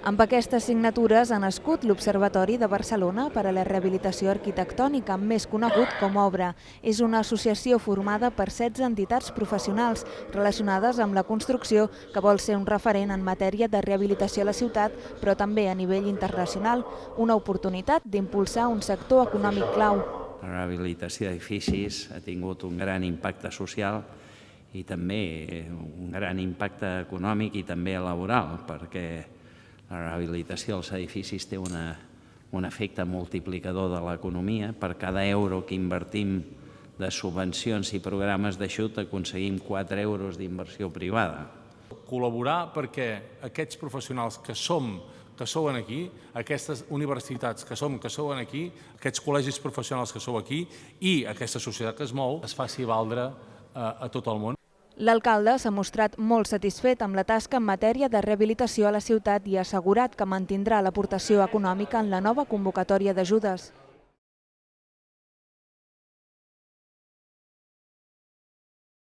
Amb aquestes signatures ha nascut l'Observatori de Barcelona per a la Rehabilitació Arquitectònica, més conegut com Obra. És una associació formada per 16 entitats professionals relacionades amb la construcció que vol ser un referent en matèria de rehabilitació a la ciutat, però també a nivell internacional. Una oportunitat d'impulsar un sector econòmic clau. La rehabilitació d'edificis ha tingut un gran impacte social i també un gran impacte econòmic i també laboral, perquè la rehabilitació dels edificis té una, un efecte multiplicador de l'economia. Per cada euro que invertim de subvencions i programes d'aixut aconseguim 4 euros d'inversió privada. Col·laborar perquè aquests professionals que som que sou aquí, aquestes universitats que som, que sou aquí, aquests col·legis professionals que sou aquí i aquesta societat que es mou es faci valdre a, eh, a tot el món. L'alcalde s'ha mostrat molt satisfet amb la tasca en matèria de rehabilitació a la ciutat i ha assegurat que mantindrà l'aportació econòmica en la nova convocatòria d'ajudes.